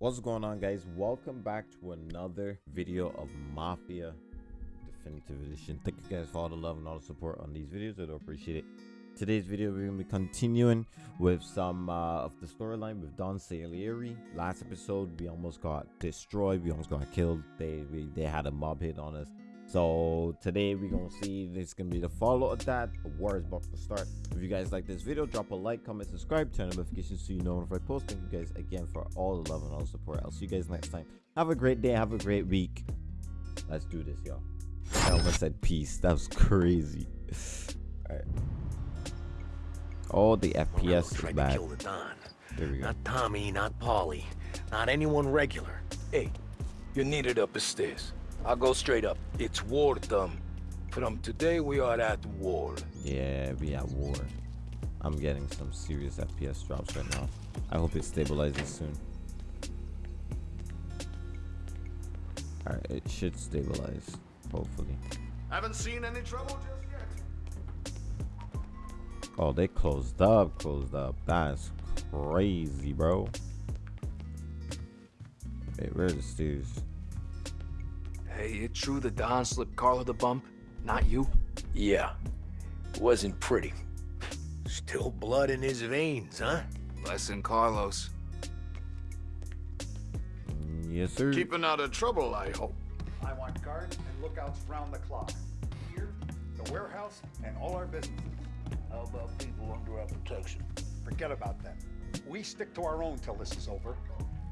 What's going on guys? Welcome back to another video of Mafia Definitive Edition. Thank you guys for all the love and all the support on these videos. I do appreciate it. Today's video we're to be continuing with some uh, of the storyline with Don Salieri. Last episode we almost got destroyed. We almost got killed. They we, they had a mob hit on us. So today we're gonna see this gonna be the follow of that. The war is about to start. If you guys like this video, drop a like, comment, subscribe, turn on notifications so you know when I post. Thank you guys again for all the love and all the support. I'll see you guys next time. Have a great day, have a great week. Let's do this, y'all. I almost said peace. That was crazy. Alright. Oh, the FPS is bad. kill the Don. There we go. Not Tommy, not Paulie, not anyone regular. Hey, you're needed up the stairs. I'll go straight up. It's war, Thumb. From today, we are at war. Yeah, we at war. I'm getting some serious FPS drops right now. I hope it stabilizes soon. Alright, it should stabilize, hopefully. Haven't seen any trouble just yet. Oh, they closed up, closed up. That's crazy, bro. Wait, where are the stairs? Hey, it true the Don slipped Carlo the bump? Not you? Yeah, It wasn't pretty. Still blood in his veins, huh? Blessing Carlos. Yes, sir. Keeping out of trouble, I hope. I want guards and lookouts round the clock. Here, the warehouse, and all our businesses. How about people under our protection? Forget about them. We stick to our own till this is over.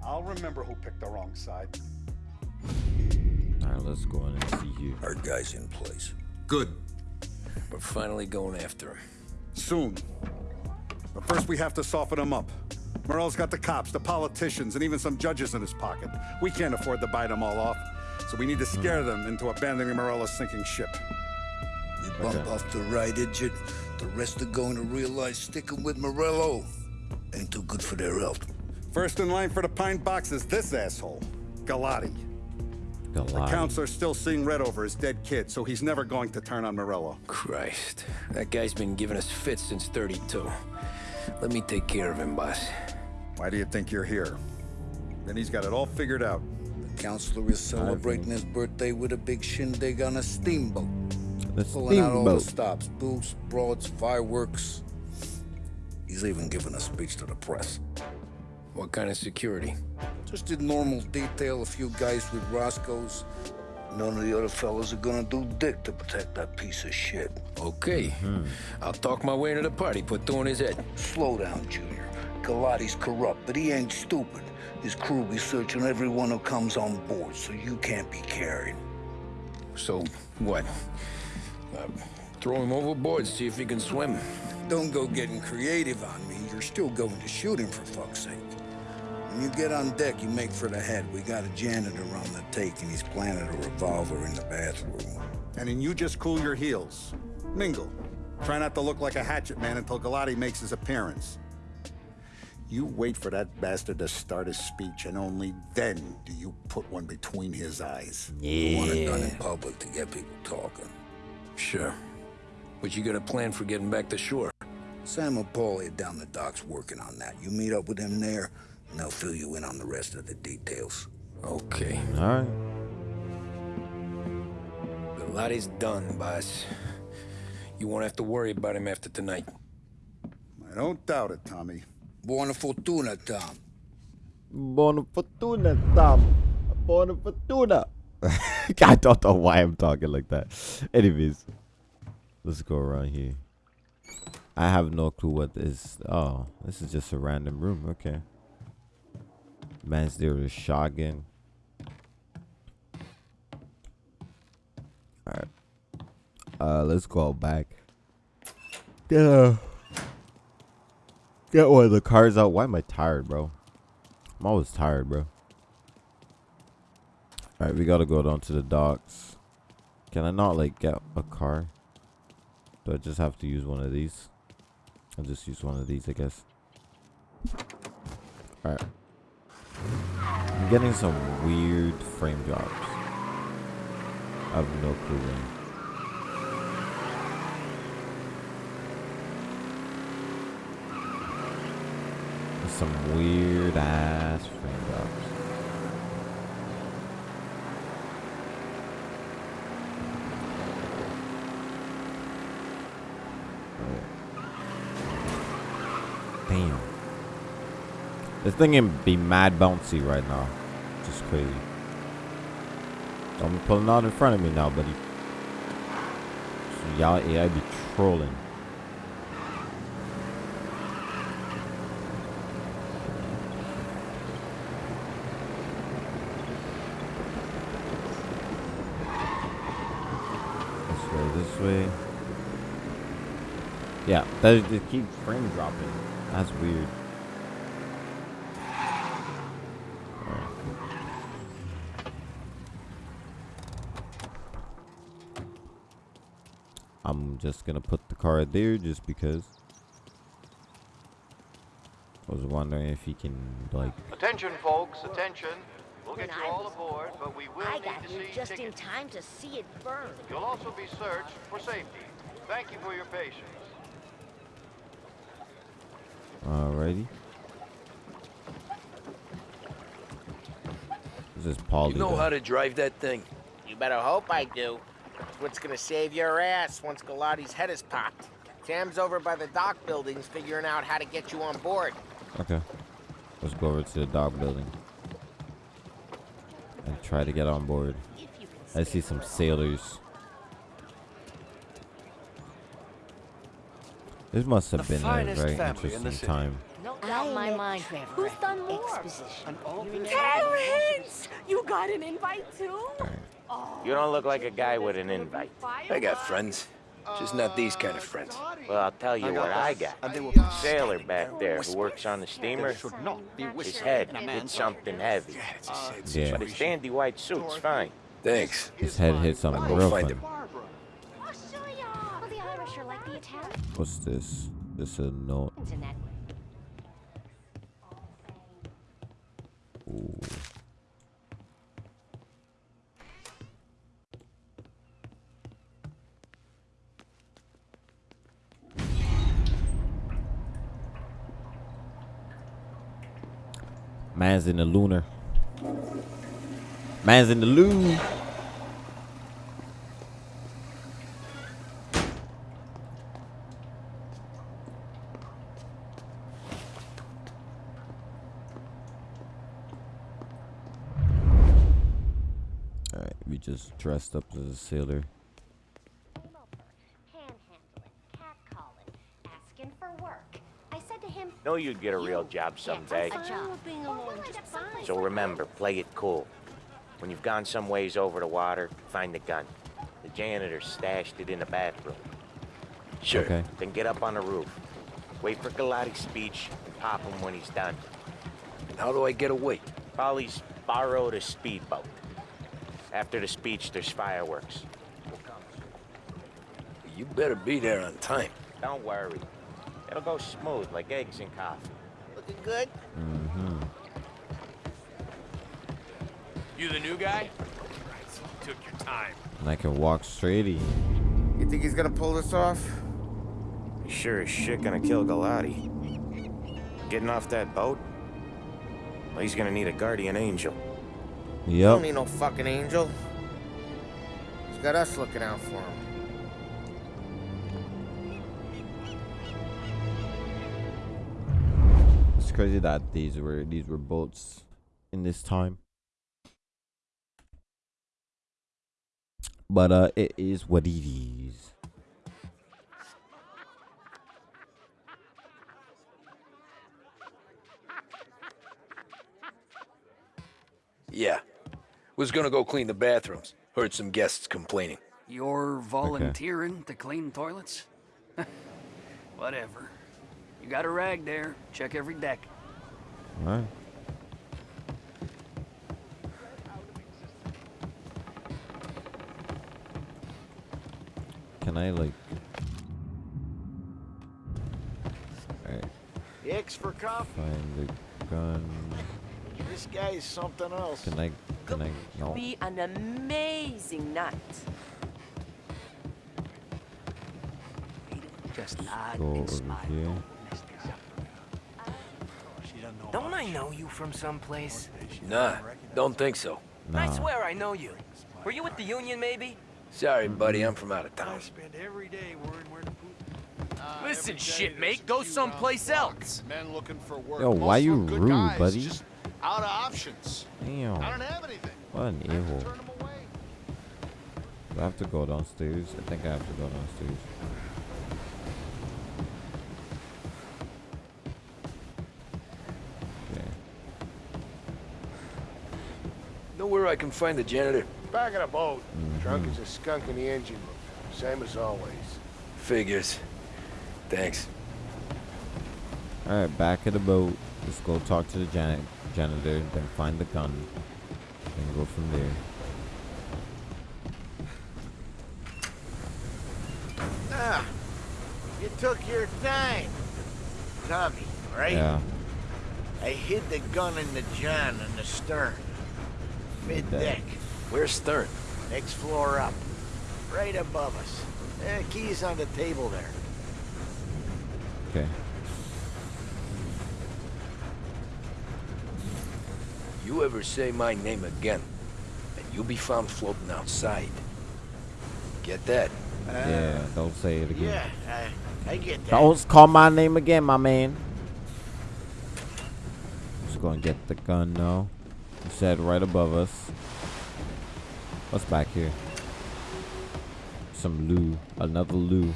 I'll remember who picked the wrong side. Alright, let's go in and see here. Our guy's in place. Good. We're finally going after him. Soon. But first we have to soften him up. Morello's got the cops, the politicians, and even some judges in his pocket. We can't afford to bite them all off. So we need to hmm. scare them into abandoning Morello's sinking ship. We bump Okay. off the right idiot. The rest are going to realize sticking with Morello ain't too good for their health. First in line for the pine box is this asshole, Galati. The Galati. counselor's still seeing red over his dead kid, so he's never going to turn on Morello. Christ, that guy's been giving us fits since 32. Let me take care of him, boss. Why do you think you're here? Then he's got it all figured out. The counselor is celebrating his birthday with a big shindig on a steamboat. The Pulling out all the steamboat. stops, booths, broads, fireworks. He's even giving a speech to the press. What kind of security? Just did normal detail, a few guys with Roscoe's. None of the other fellas are gonna do dick to protect that piece of shit. Okay. I'll talk my way into the party, put two in his head. Slow down, Junior. Galati's corrupt, but he ain't stupid. His crew be searching everyone who comes on board, so you can't be carried. So, what? Uh, throw him overboard, see if he can swim. Don't go getting creative on me. You're still going to shoot him, for fuck's sake. When you get on deck, you make for the head. We got a janitor on the take, and he's planted a revolver in the bathroom. And then you just cool your heels. Mingle. Try not to look like a hatchet man until Galati makes his appearance. You wait for that bastard to start his speech, and only then do you put one between his eyes. Yeah. You want it done in public to get people talking. Sure. But you got a plan for getting back to shore? Sam and Paulie are down the docks working on that. You meet up with them there, and they'll fill you in on the rest of the details. Okay. Alright. Galati's done, boss. You won't have to worry about him after tonight. I don't doubt it, Tommy. Buona fortuna, Tom. Buona fortuna, Tom. Buona fortuna. I don't know why I'm talking like that. Anyways, let's go around here. I have no clue what this. Oh, this is just a random room. Okay. Man's there with a shotgun. Alright. Uh, let's go back. Yeah. Get one of the cars out. Why am I tired, bro? I'm always tired, bro. Alright, we gotta go down to the docks. Can I not, like, get a car? Do I just have to use one of these? I'll just use one of these, I guess. I'm getting some weird frame drops. I have no clue when. Some weird ass frame drops. This thing can be mad bouncy right now. Just crazy. Don't be pulling out in front of me now, buddy. So y'all AI be trolling. This way, this way. Yeah, that just keeps frame dropping. That's weird. I'm just gonna put the car there just because. I was wondering if he can like. Attention, folks, attention. We'll get When you I all aboard, but we will I need got to here see just in time to see it burn. You'll also be searched for safety. Thank you for your patience. Alrighty. This is Paulie. You know how to drive that thing? You better hope I do. It's what's gonna save your ass once Galati's head is popped. Sam's over by the dock buildings figuring out how to get you on board. Okay. Let's go over to the dock building. And try to get on board. If you can I see some sailors. This must have The been a very family in the interesting time. No I doubt my mind. Trevor Who's at done more? Exposition. Terrence! You got an invite too? Alright. You don't look like a guy with an invite. I got friends. Just not these kind of friends. Well, I'll tell you what I got. And they were Sailor back there who works on the steamer. His head hit something heavy. Yeah. But his dandy white suit's fine. Thanks. His head hit something I'll go real find fun. him. I'll show ya. The Irish are like the Italians What's this? This a note. Man's in the lunar. Man's in the loo. Alright, we just dressed up as a sailor. Panhandling, asking for work. I said to him, Know you'd get a real job someday. a job. Well, when I got someplace So remember, play it cool. When you've gone some ways over the water, find the gun. The janitor stashed it in the bathroom. Sure. Okay. Then get up on the roof. Wait for Galati's speech and pop him when he's done. And how do I get away? Paulie's borrowed a speedboat. After the speech, there's fireworks. You better be there on time. Don't worry. It'll go smooth like eggs in coffee. Looking good? You the new guy? Took your time. And I can walk straight in. You think he's gonna pull this off? He's sure as shit gonna kill Galati. Getting off that boat? Well, he's gonna need a guardian angel. Yep. Don't need no fucking angel. He's got us looking out for him. It's crazy that these were these were boats in this time. But uh it is what it is. Yeah. Was gonna go clean the bathrooms. Heard some guests complaining. You're volunteering to clean toilets? Whatever. You got a rag there. Check every deck. Alright. Can I like Alright, X for coffee. find the gun. This guy is something else. Can I can I no Be an amazing night. Just nod go and over smile. here. Don't I know you from someplace? Nah, don't think so. I swear I know you. Were you with the Union, maybe? Sorry, buddy, I'm from out of I town. spend every day worrying where to put. Listen, shipmate, go someplace else. Men looking for work. Yo, why you them good rude, guys, buddy? Just out of options. Damn. I don't have anything. What an I have to evil. turn 'em away. Do I have to go downstairs? I think I have to go downstairs. Okay. Know where I can find the janitor? Back of the boat. Drunk as a skunk in the engine room. Same as always. Figures. Thanks. Alright, back at the boat. Let's go talk to the jan janitor, then find the gun. Then go from there. Ah, you took your time. Tommy, right? Yeah. I hid the gun in the john in the stern. Mid-deck. Where's Stern? Next floor up. Right above us. Eh, key's on the table there. Okay. You ever say my name again, and you'll be found floating outside. Get that? yeah, don't say it again. Yeah, I, I get that. Don't call my name again, my man. Just gonna get the gun now. You said right above us. What's back here? Some loo. Another loo.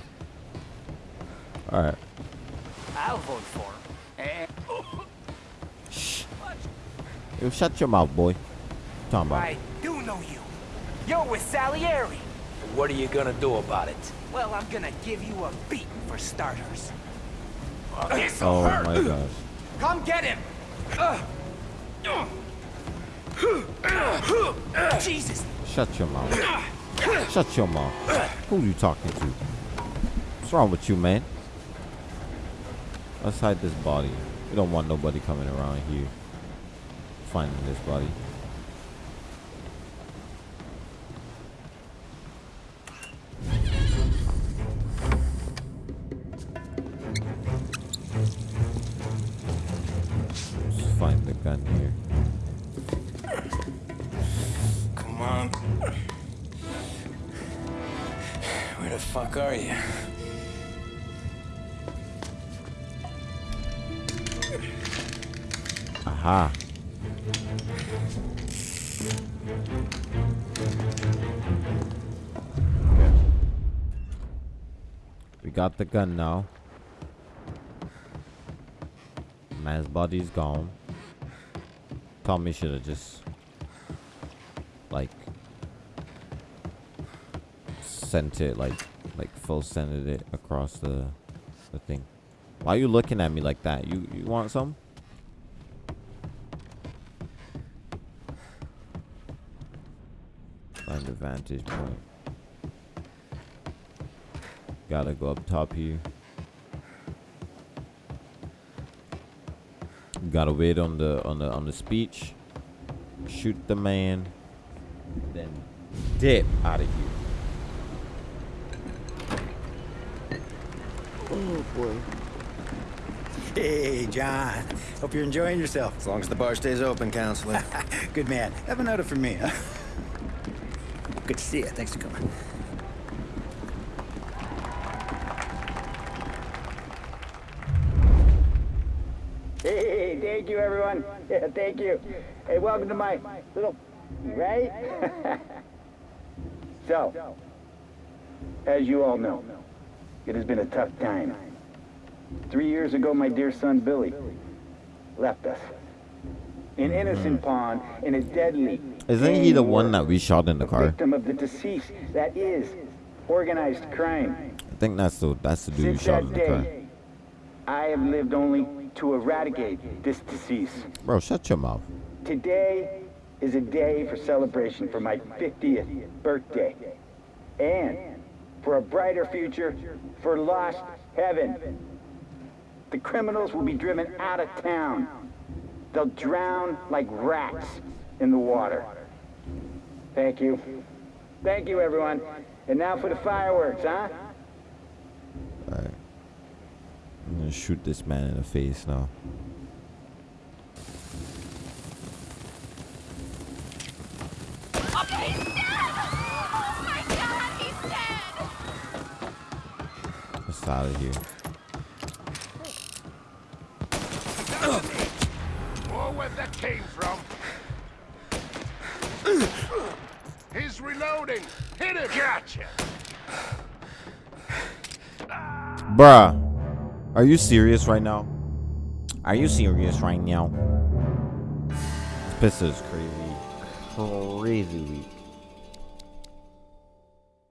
Alright. I'll vote for him. Eh, Yo, shut your mouth, boy. Talking about. I do know you. You're with Salieri. What are you gonna do about it? Well, I'm gonna give you a beat for starters. This'll Oh hurt. my gosh. Come get him. Uh. Uh. Uh. Jesus. Shut your mouth. Shut your mouth. Who are you talking to? What's wrong with you, man? Let's hide this body. We don't want nobody coming around here finding this body. Gun now. Man's body's gone. Tommy should have just like sent it like like full sended it across the the thing. Why are you looking at me like that? You you want some? Find the vantage point. Gotta go up top here. Gotta wait on the on the on the speech. Shoot the man. Then dip out of here. Oh boy. Hey, John. Hope you're enjoying yourself. As long as the bar stays open, counselor. Good man. Have a note for me. Huh? Good to see you. Thanks for coming. Everyone. Yeah, thank you. Hey, welcome to my little, right? so, as you all know, it has been a tough time. Three years ago, my dear son Billy left us. An innocent mm. pawn in a deadly. Isn't he the one that we shot in the car? victim of the deceased. That is organized crime. I think that's the that's the dude we shot in the car. day, I have lived only to eradicate this disease. Bro, shut your mouth. Today is a day for celebration for my 50th birthday. And for a brighter future for Lost Heaven. The criminals will be driven out of town. They'll drown like rats in the water. Thank you. Thank you, everyone. And now for the fireworks, huh? Alright. I'm gonna shoot this man in the face now. Let's out of here. Or where that came from. He's reloading. Hit him. Gotcha. Bruh. Are you serious right now? Are you serious right now? This pistol is crazy. Crazy weak.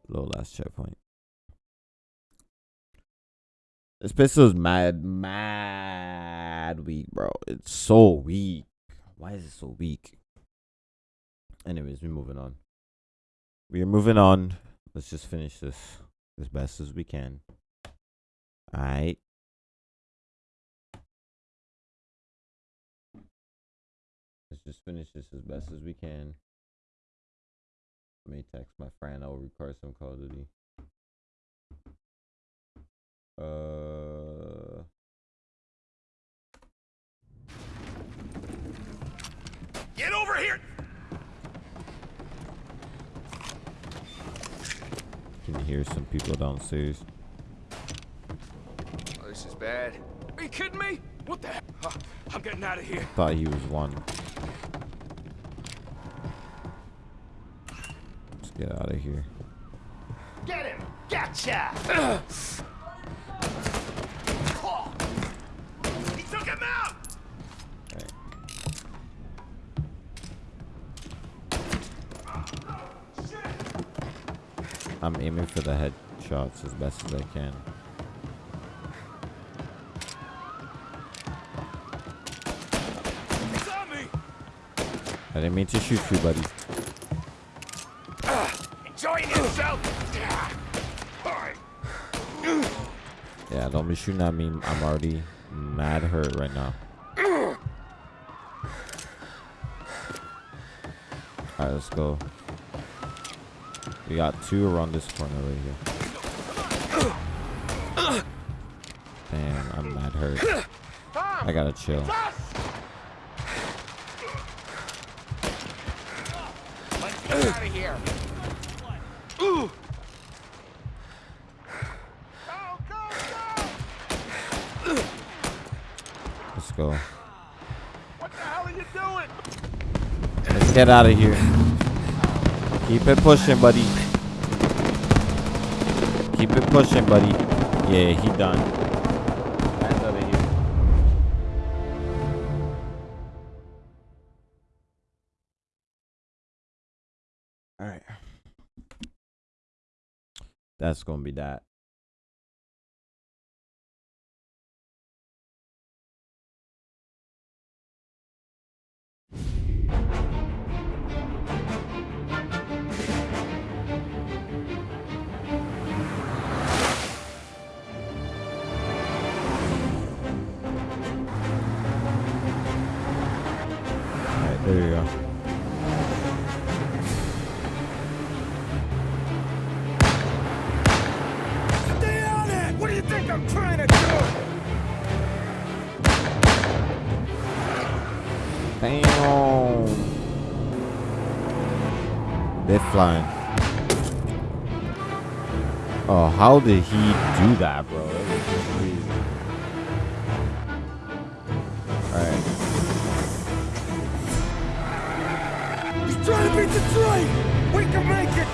Low last checkpoint. This pistol is mad, mad weak, bro. It's so weak. Why is it so weak? Anyways, we're moving on. We are moving on. Let's just finish this as best as we can. Alright. Just finish this as best as we can. Let me text my friend. I'll record some Call of Duty. Uh. Get over here. Can you hear some people downstairs? Oh, this is bad. Are you kidding me? What the heck? I'm getting out of here. Thought he was one. Let's get out of here. Get him! Gotcha! he took him out! I'm aiming for the headshots as best as I can. I didn't mean to shoot you, buddy. Enjoying yourself! Yeah, don't be shooting at me. I'm already mad hurt right now. Alright, let's go. We got two around this corner right here. Damn, I'm mad hurt. I gotta chill. Let's get out of here! Ooh! Let's go. What the hell are you doing? Let's get out of here. Keep it pushing, buddy. Keep it pushing, buddy. Yeah, he done. That's gonna be that. Bam! They're flying. Oh, how did he do that, bro? That was crazy. Alright. He's trying to beat Detroit! We can make it!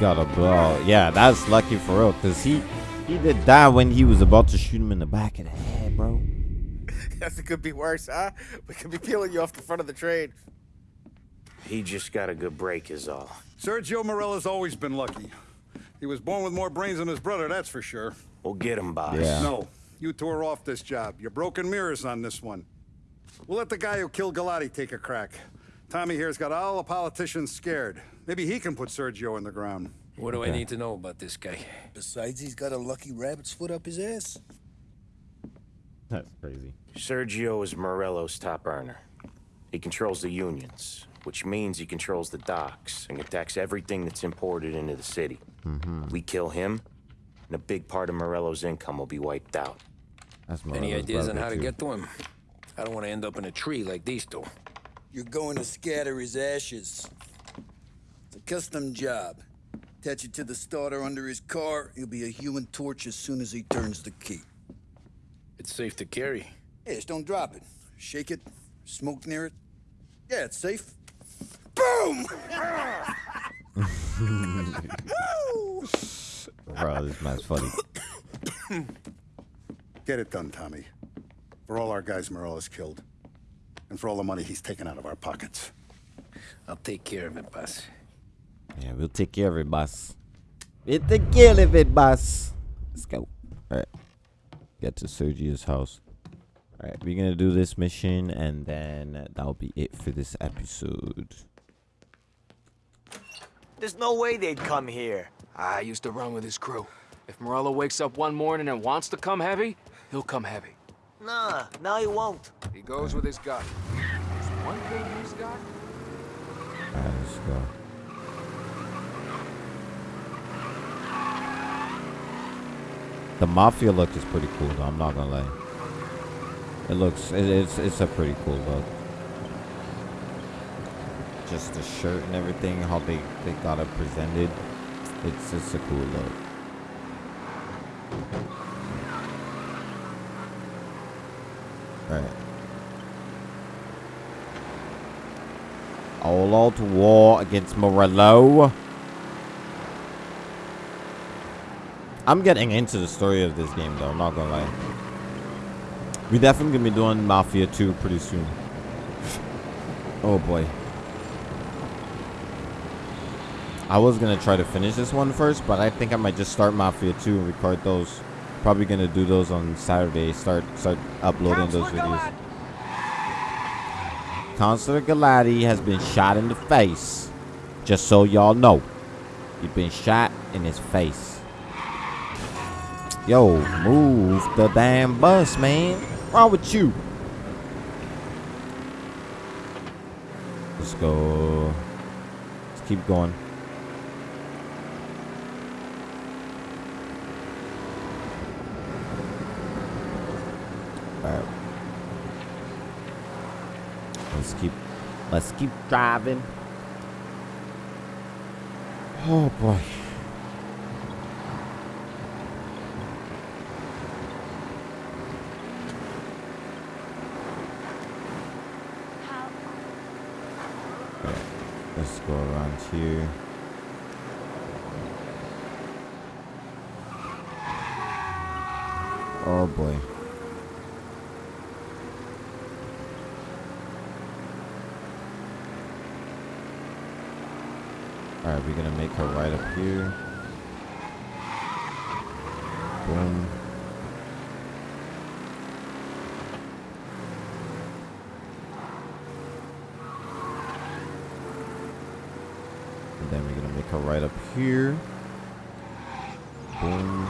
Got a blow. Yeah, that's lucky for real, cause he he did that when he was about to shoot him in the back of the head, bro. Guess it could be worse, huh? We could be peeling you off the front of the train. He just got a good break, is all. Sergio Morello's always been lucky. He was born with more brains than his brother, that's for sure. We'll get him, boss. No, you two are off this job. You're broken mirrors on this one. We'll let the guy who killed Galati take a crack. Tommy here's got all the politicians scared. Maybe he can put Sergio in the ground. What do I need to know about this guy? Besides, he's got a lucky rabbit's foot up his ass. That's crazy. Sergio is Morello's top earner. He controls the unions, which means he controls the docks and attacks everything that's imported into the city. Mm-hmm. We kill him, and a big part of Morello's income will be wiped out. That's Any ideas on how to too. get to him? I don't want to end up in a tree like these two. You're going to scatter his ashes. It's a custom job. Attach it to the starter under his car. He'll be a human torch as soon as he turns the key. It's safe to carry. Hey, just don't drop it. Shake it, smoke near it. Yeah, it's safe. Boom! Bro, this man's funny. Get it done, Tommy. For all our guys Morello's killed. And for all the money he's taken out of our pockets. I'll take care of it, boss. Yeah, we'll take care of it, boss. We'll take care of it, boss. Let's go. All right. Get to Sergio's house. All right, we're gonna do this mission, and then that'll be it for this episode. There's no way they'd come here. I used to run with his crew. If Morello wakes up one morning and wants to come heavy, he'll come heavy. Nah, now he won't. He goes with his gut. There's one thing he's got. All right, let's go. The mafia look is pretty cool, though. I'm not gonna lie. It looks, it, it's, it's a pretty cool look. Just the shirt and everything, how they, they got it presented. It's just a cool look. Right. All out war against Morello. I'm getting into the story of this game though, I'm not gonna lie. We definitely gonna be doing Mafia 2 pretty soon. Oh boy. I was gonna try to finish this one first, but I think I might just start Mafia 2 and record those. Probably gonna do those on Saturday. Start start uploading those videos. Counselor Galati has been shot in the face. Just so y'all know. He's been shot in his face. Yo, move the damn bus, man. What's wrong with you? Let's go. Let's keep going. Alright. Let's keep let's keep driving. Oh boy. Let's go around here. Oh boy. Alright, we're gonna make her right up here. Boom. And then we're gonna make her right up here. Boom.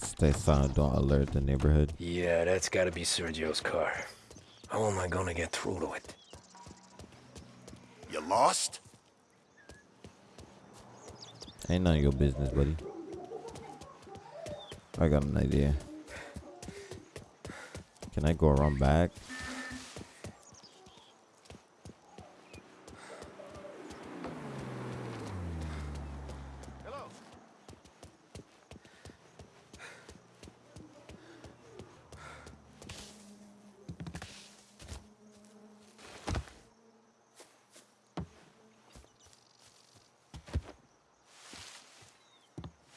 Stay silent, don't alert the neighborhood. Yeah, that's gotta be Sergio's car. How am I gonna get through to it? You lost? Ain't none of your business, buddy. I got an idea. Can I go around back?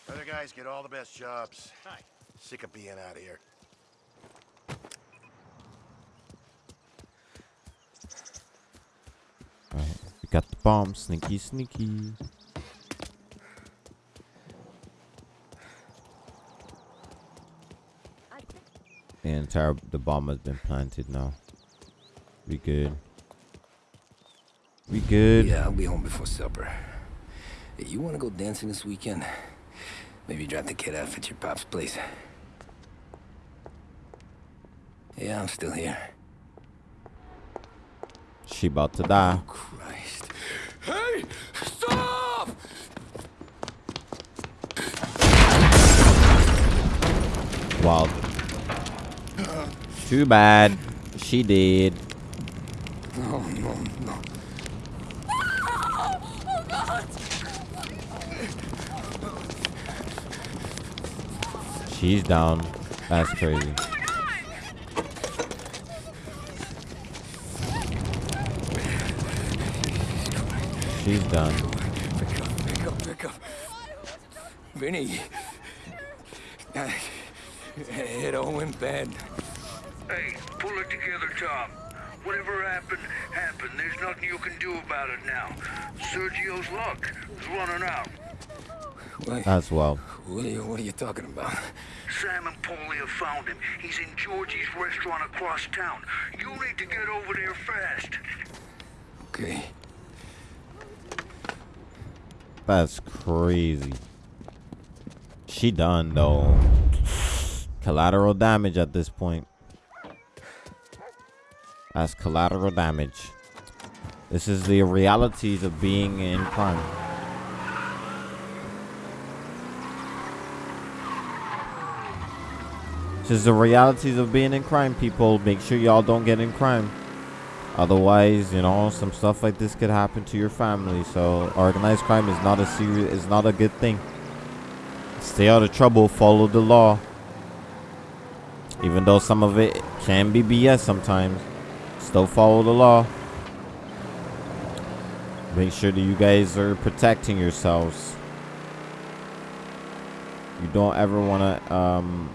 Other guys get all the best jobs. Sick of being out here. Alright, we got the bomb. Sneaky, sneaky. The entire the bomb has been planted now. We good. We good. Yeah, I'll be home before supper. Hey, you want to go dancing this weekend? Maybe drop the kid off at your pop's place. Yeah, I'm still here. She about to die. Oh, Christ. Hey! Stop! Wild. Too bad. She did. Oh, no, no, no. She's down. That's crazy. She's done. Pick up, pick up, pick up. Vinny. I, it all went bad. Hey, pull it together, Tom. Whatever happened, happened. There's nothing you can do about it now. Sergio's luck is running out. What, That's wild. what, are you, what are you talking about? Sam and Paulie have found him. He's in Georgie's restaurant across town. You need to get over there fast. Okay. That's crazy. She done though. Collateral damage at this point. That's collateral damage. This is the realities of being in crime. Is the realities of being in crime, people. Make sure y'all don't get in crime. Otherwise, you know, some stuff like this could happen to your family. So organized crime is not a serious is not a good thing. Stay out of trouble, follow the law. Even though some of it can be BS sometimes, still follow the law. Make sure that you guys are protecting yourselves. You don't ever want to um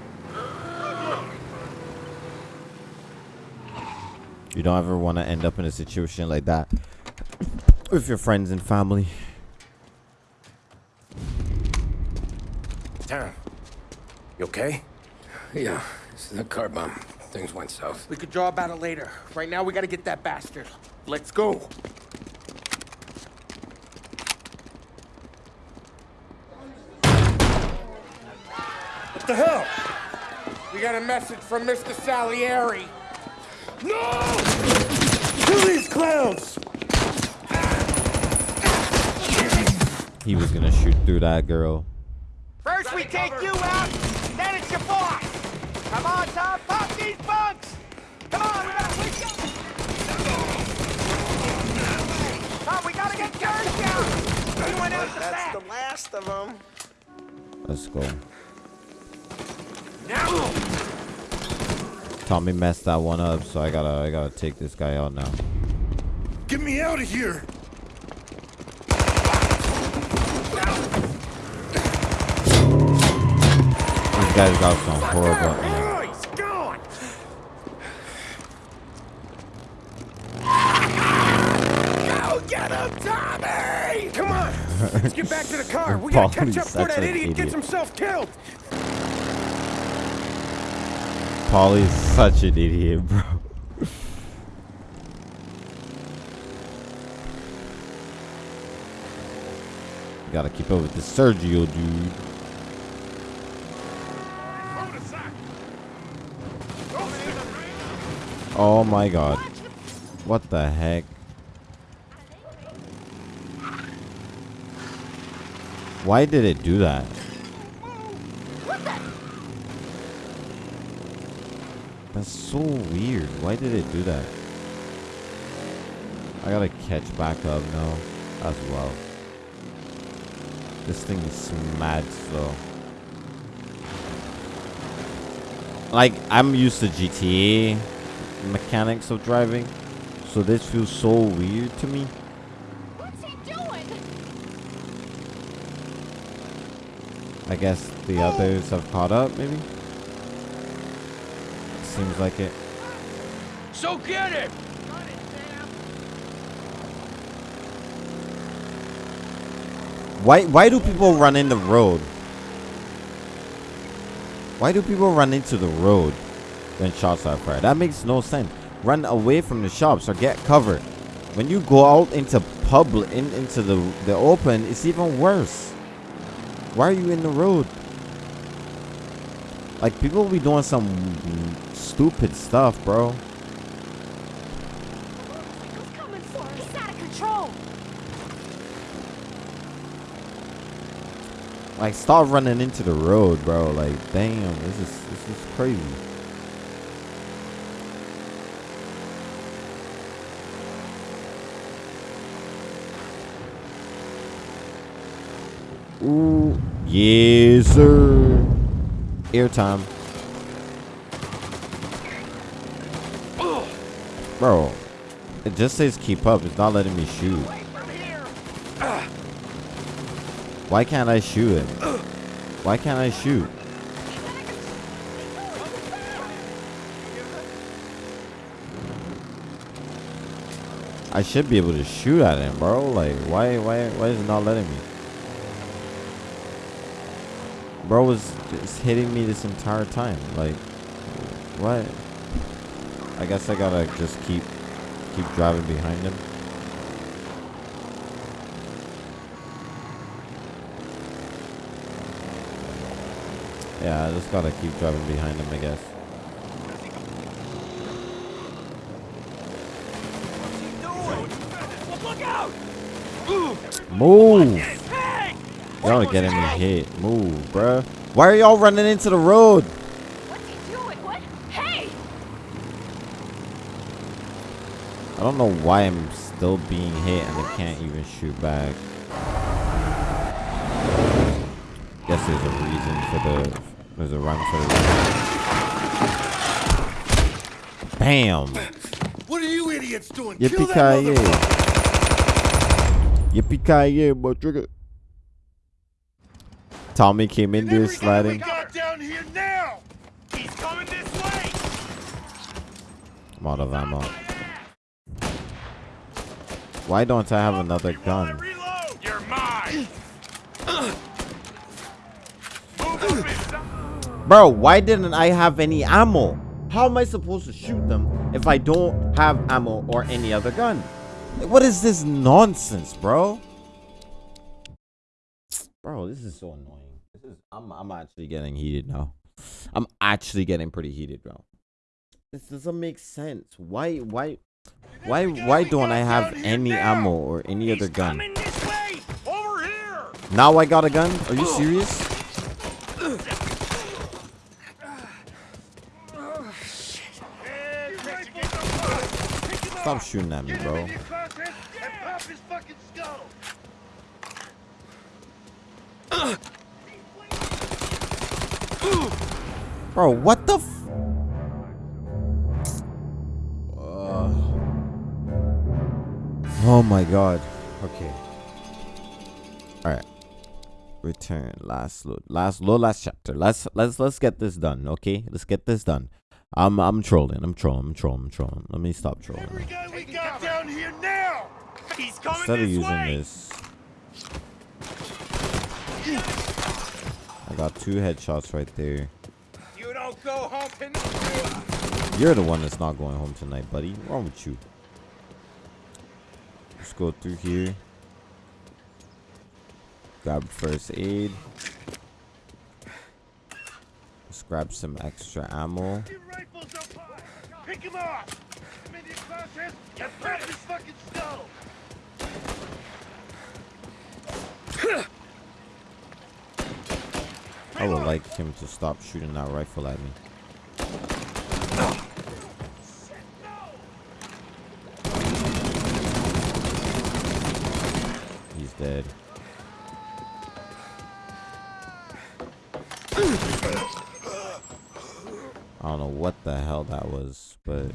You don't ever want to end up in a situation like that with your friends and family. Taryn, you okay? Yeah, it's a car bomb. Things went south. We could draw about it later. Right now, we gotta get that bastard. Let's go. What the hell? We got a message from Mr. Salieri. No! Kill these clowns! He was gonna shoot through that girl. First we take you out, then it's your boss. Come on, Tom, pop these bugs! Come on, we gotta wake up. Tom, we gotta get George down. He went out the That's back. the last of them. Let's go. Now. Tommy messed that one up, so I gotta I gotta take this guy out now. Get me out of here! These guys got some horrible aim. He's gone! Go get him, Tommy! Come on! Let's get back to the car. We gotta catch up before that an idiot, gets himself killed. Paulie's such an idiot, bro. Gotta keep up with the Sergio dude. Oh my god. What the heck? Why did it do that? That's so weird. Why did it do that? I gotta catch back up now as well. This thing is mad slow. Like, I'm used to GTA mechanics of driving, so this feels so weird to me. What's he doing? I guess the oh. others have caught up, maybe? Seems like it. So get it! Why why do people run in the road? Why do people run into the road? when shots are fired. That makes no sense. Run away from the shops or get cover. When you go out into public, in, into the the open, it's even worse. Why are you in the road? Like people will be doing some stupid stuff, bro. Like stop running into the road, bro. Like damn, this is this is crazy. Ooh, yes, sir. Airtime. Bro, it just says keep up. It's not letting me shoot. Why can't I shoot him? Why can't I shoot? I should be able to shoot at him, bro. Like, why, why, why is it not letting me? Bro was hitting me this entire time. Like, what? I guess I gotta just keep, keep driving behind him. Yeah, I just gotta keep driving behind him, I guess. Move! Y'all are getting me hit. Move, bruh. Why are y'all running into the road? Hey! I don't know why I'm still being hit and I can't even shoot back. Guess there's a reason for the there's a run for the Bam! What are you idiots doing? Yippee ki Yippee ki boy trigger. Tommy came in there sliding. Got down here now! He's coming this way! I'm out of ammo. Why don't I have another gun? You're mine! Bro, why didn't I have any ammo? How am I supposed to shoot them if I don't have ammo or any other gun? What is this nonsense, bro? Bro, this is so annoying. This is I'm I'm actually getting heated now. I'm actually getting pretty heated, bro. This doesn't make sense. Why why why why don't I have any ammo or any other gun? Now I got a gun? Are you serious? Stop shooting at me, bro. Bro, what the Oh my god. Okay. Alright. Return. Last load. Last load last chapter. Let's let's let's get this done, okay? Let's get this done. I'm I'm trolling. I'm trolling. I'm trolling. I'm trolling. Let me stop trolling. We got down here now! He's coming Instead of using way! this, I got two headshots right there. You don't go home tonight. You're the one that's not going home tonight, buddy. What's wrong with you? Let's go through here. Grab first aid. Let's grab some extra ammo. Pick him up! I'm in your crosshairs! Get back his fucking skull! I would like him to stop shooting that rifle at me. He's dead. I don't know what the hell that was, but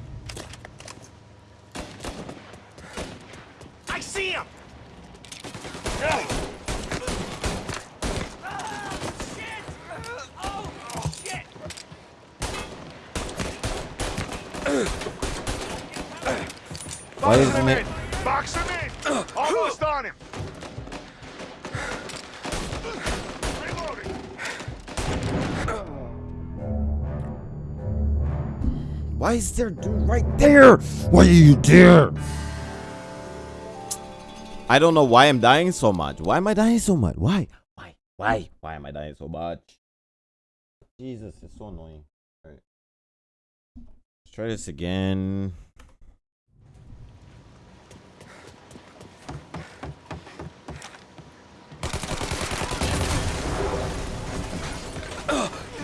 there dude right there? Why are you there? I don't know why I'm dying so much. Why am I dying so much? Why? Why? Why? Why am I dying so much? Jesus, it's so annoying. Alright. Let's try this again.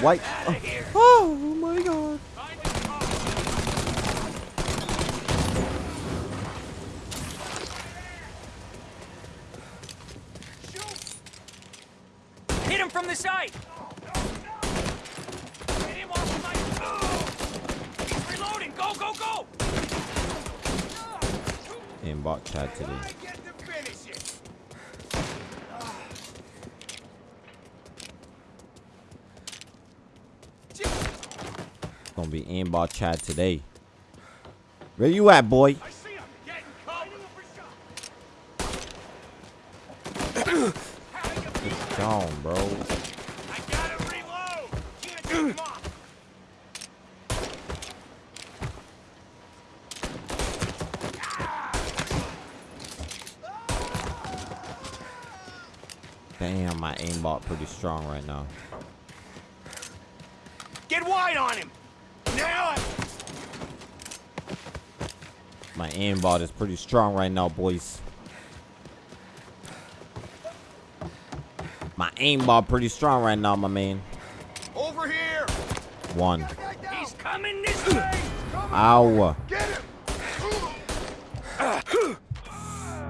Why? Oh, oh my god. Hit him from the side! Hit him off the knife! He's reloading! Go, go, go! Aimbot chat today. Gonna be aimbot chat today. Where you at, boy? It's gone, bro. Damn, my aimbot pretty strong right now. Get wide on him! Now! My aimbot is pretty strong right now, boys. My aimbot pretty strong right now, my man. Over here! One. He's coming this way! Ow.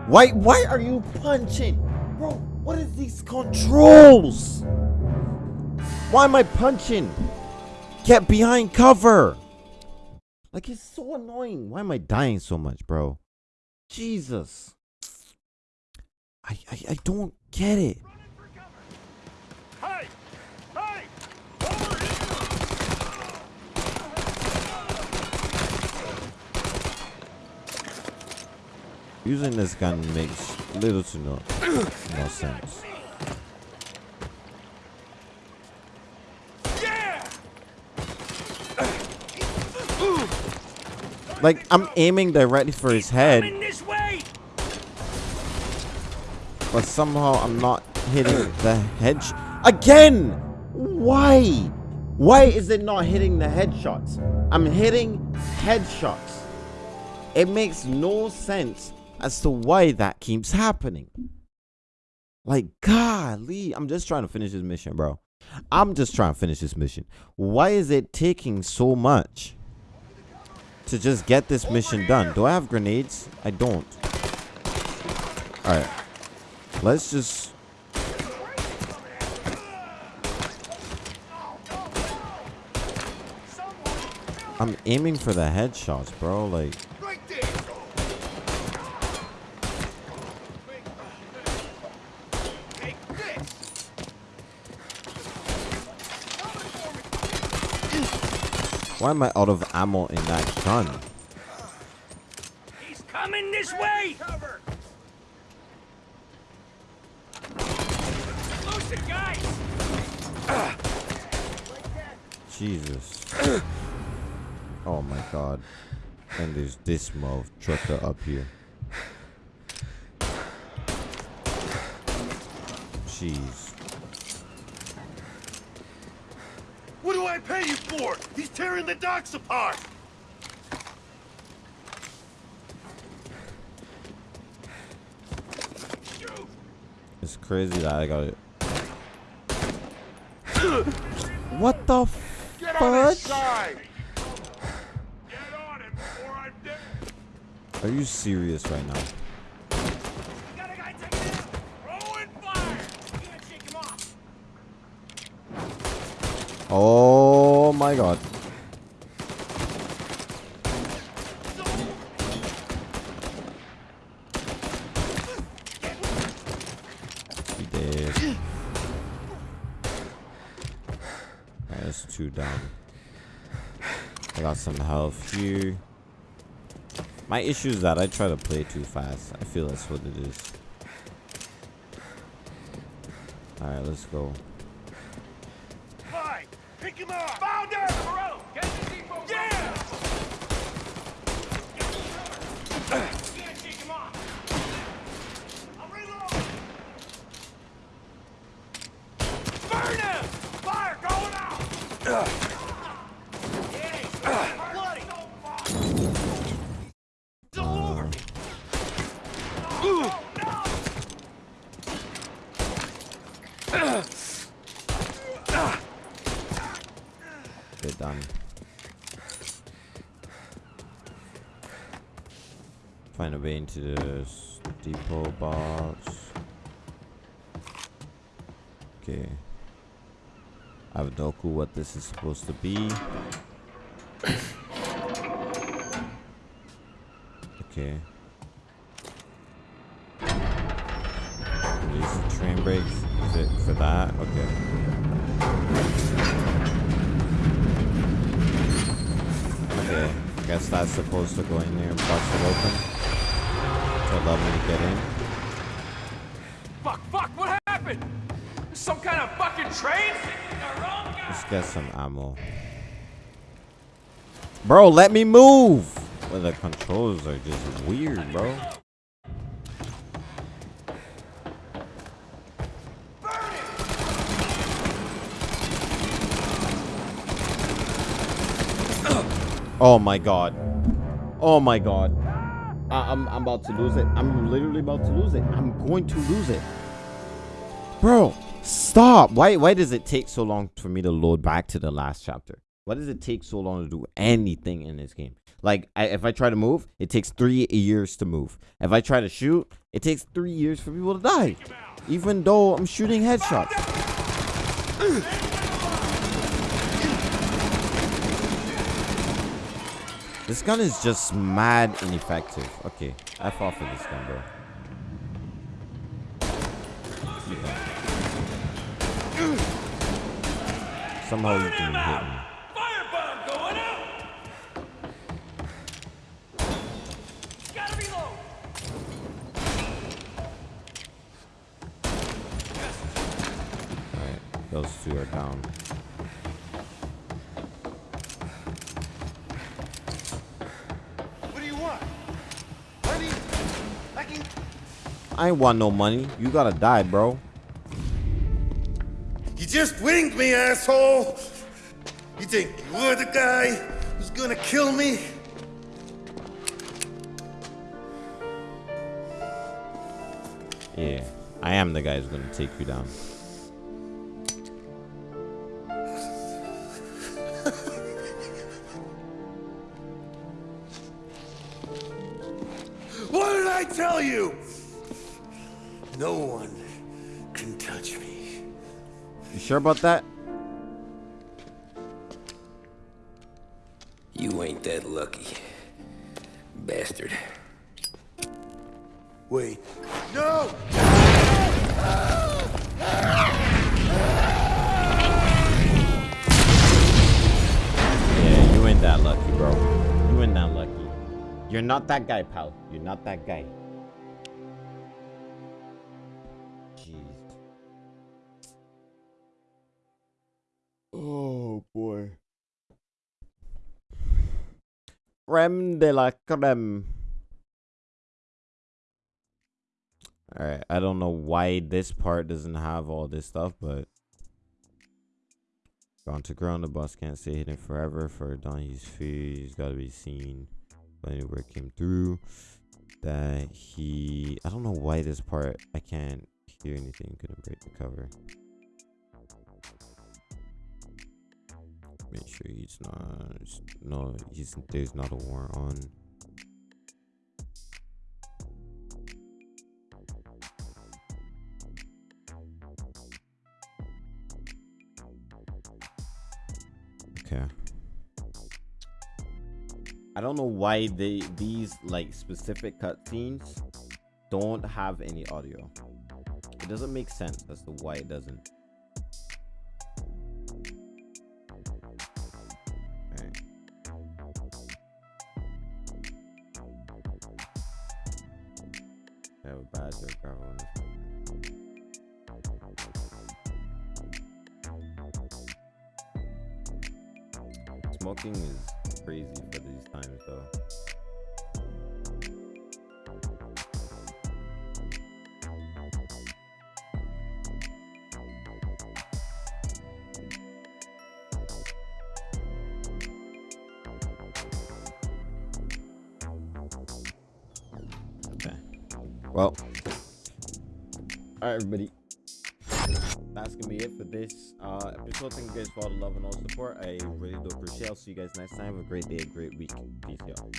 Why, why are you punching? Controls? Why am I punching? Get behind cover. Like, it's so annoying. Why am I dying so much, bro? Jesus. I, I, I don't get it. Using this gun makes little to no, no sense. Like, I'm aiming directly for his head. But somehow I'm not hitting the head. Again! Why? Why is it not hitting the headshots? I'm hitting headshots. It makes no sense as to why that keeps happening. Like, golly, I'm just trying to finish this mission, bro. I'm just trying to finish this mission. Why is it taking so much to just get this mission done? Do I have grenades? I don't. Alright. Let's just... I'm aiming for the headshots, bro. Like... Why am I out of ammo in that gun? He's coming this way! Lose the guys! Jesus. Oh my god. And there's this motherfucker up here. Jeez. What do I pay you for? He's tearing the docks apart! It's crazy that I got it. What the Get fudge? Are you serious right now? Oh my god. He dead. That's two down. I got some health here. My issue is that I try to play too fast. I feel that's what it is. Alright, let's go. Ugh. Way into this depot box. Okay. I have no clue what this is supposed to be. Get some ammo. Bro, let me move! Well, the controls are just weird, bro. Oh my god. Oh my god. I I'm, I'm about to lose it. I'm literally about to lose it. I'm going to lose it. Bro, stop. Why why does it take so long for me to load back to the last chapter? Why does it take so long to do anything in this game? Like, I, if I try to move, it takes three years to move. If I try to shoot, it takes three years for people to die. Even though I'm shooting headshots. This gun is just mad ineffective. Okay, I off for this gun, bro. Somehow you can hit me. Alright, those two are down. What do you want? Money? I can... I ain't want no money. You gotta die, bro. You just winged me, asshole! You think you're the guy who's gonna kill me? Yeah, I am the guy who's gonna take you down. What did I tell you? No sure about that? You ain't that lucky. Bastard. Wait. No! Yeah, you ain't that lucky, bro. You ain't that lucky. You're not that guy, pal. You're not that guy. Creme de la creme. Alright, I don't know why this part doesn't have all this stuff, but Gone to ground, the boss can't stay hidden forever. For Don, he's free. He's got to be seen. But anywhere came through that he. I don't know why this part I can't hear anything. Couldn't break the cover. Make sure he's not. No, he's there's not a warrant on. Okay. I don't know why they these like specific cutscenes don't have any audio. It doesn't make sense as to why it doesn't. Right, everybody. That's gonna be it for this uh, episode. Thank you guys for all the love and all the support. I really do appreciate. I'll see you guys next time. Have a great day, a great week. Peace, y'all.